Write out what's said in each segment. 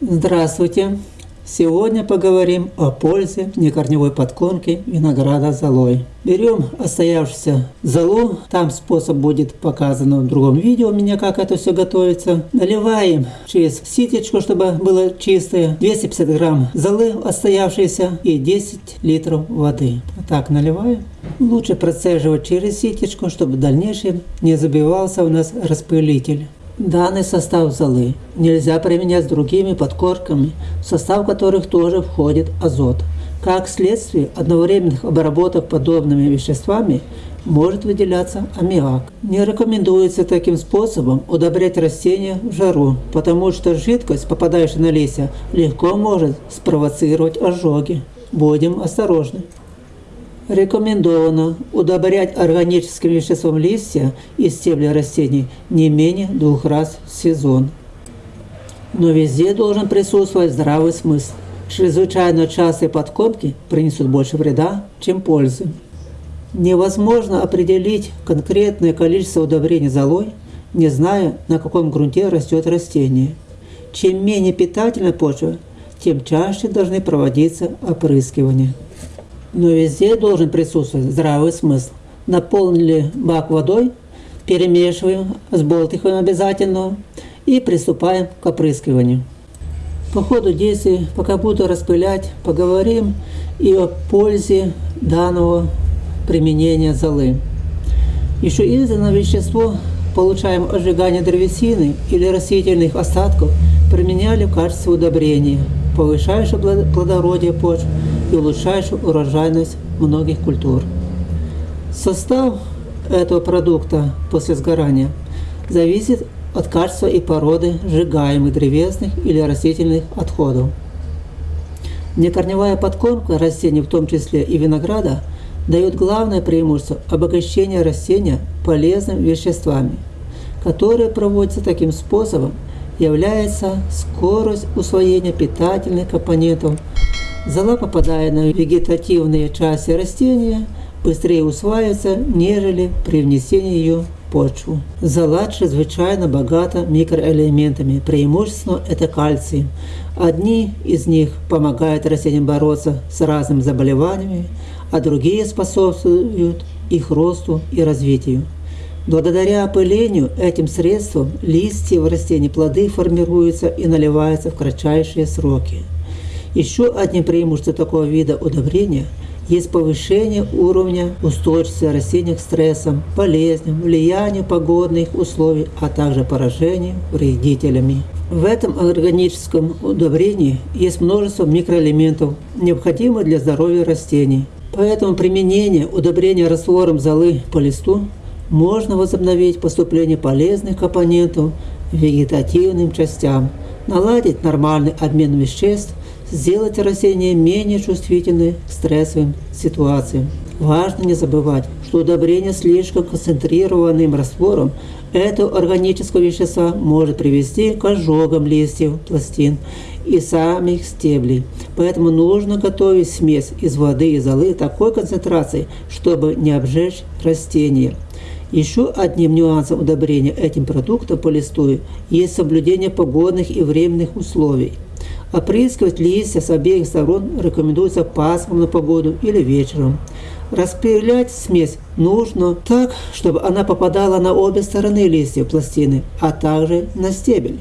Здравствуйте! Сегодня поговорим о пользе некорневой подкормки винограда золой. Берем остоявшуюся золу, там способ будет показан в другом видео у меня, как это все готовится. Наливаем через ситечку, чтобы было чистое, 250 грамм золы остоявшейся и 10 литров воды. Так наливаем. Лучше процеживать через ситечку, чтобы в дальнейшем не забивался у нас распылитель. Данный состав золы нельзя применять с другими подкорками, в состав которых тоже входит азот. Как следствие одновременных обработок подобными веществами может выделяться аммиак. Не рекомендуется таким способом удобрять растения в жару, потому что жидкость, попадающая на листья, легко может спровоцировать ожоги. Будем осторожны. Рекомендовано удобрять органическим веществом листья и стебли растений не менее двух раз в сезон. Но везде должен присутствовать здравый смысл. Чрезвычайно частые подкормки принесут больше вреда, чем пользы. Невозможно определить конкретное количество удобрений золой, не зная, на каком грунте растет растение. Чем менее питательна почва, тем чаще должны проводиться опрыскивания но везде должен присутствовать здравый смысл. Наполнили бак водой, перемешиваем, сболтываем обязательно и приступаем к опрыскиванию. По ходу действий, пока буду распылять, поговорим и о пользе данного применения золы. Еще изданное вещество получаем от древесины или растительных остатков применяли в качестве удобрения, повышающее плодородие почв и улучшающую урожайность многих культур. Состав этого продукта после сгорания зависит от качества и породы сжигаемых древесных или растительных отходов. Некорневая подкормка растений, в том числе и винограда, дает главное преимущество обогащения растения полезными веществами, которые проводятся таким способом, является скорость усвоения питательных компонентов Зола, попадая на вегетативные части растения, быстрее усваивается, нежели при внесении ее в почву. Зола чрезвычайно богата микроэлементами, преимущественно это кальций. Одни из них помогают растениям бороться с разными заболеваниями, а другие способствуют их росту и развитию. Благодаря опылению этим средством листья в растении плоды формируются и наливаются в кратчайшие сроки. Еще одним преимуществом такого вида удобрения есть повышение уровня устойчивости растений к стрессам, болезням, влиянию погодных условий, а также поражению вредителями. В этом органическом удобрении есть множество микроэлементов, необходимых для здоровья растений. Поэтому применение удобрения раствором золы по листу можно возобновить поступление полезных компонентов вегетативным частям, наладить нормальный обмен веществ сделать растения менее чувствительны к стрессовым ситуациям. Важно не забывать, что удобрение слишком концентрированным раствором этого органического вещества может привести к ожогам листьев, пластин и самих стеблей. Поэтому нужно готовить смесь из воды и золы такой концентрации, чтобы не обжечь растения. Еще одним нюансом удобрения этим продуктом по листу есть соблюдение погодных и временных условий. Опрыскивать листья с обеих сторон рекомендуется пасмурно погоду или вечером. Распылять смесь нужно так, чтобы она попадала на обе стороны листьев пластины, а также на стебель.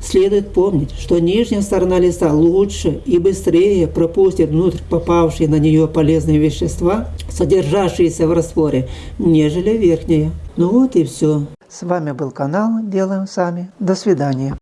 Следует помнить, что нижняя сторона листа лучше и быстрее пропустит внутрь попавшие на нее полезные вещества, содержащиеся в растворе, нежели верхняя. Ну вот и все. С вами был канал «Делаем сами». До свидания.